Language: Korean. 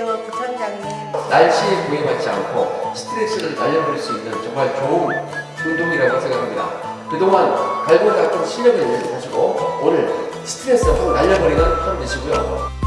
원장님. 날씨에 구애받지 않고 스트레스를 날려버릴 수 있는 정말 좋은 운동이라고 생각합니다. 그동안 갈고 닦은 실력을 가지고 오늘 스트레스 확 날려버리는 하루 되시고요.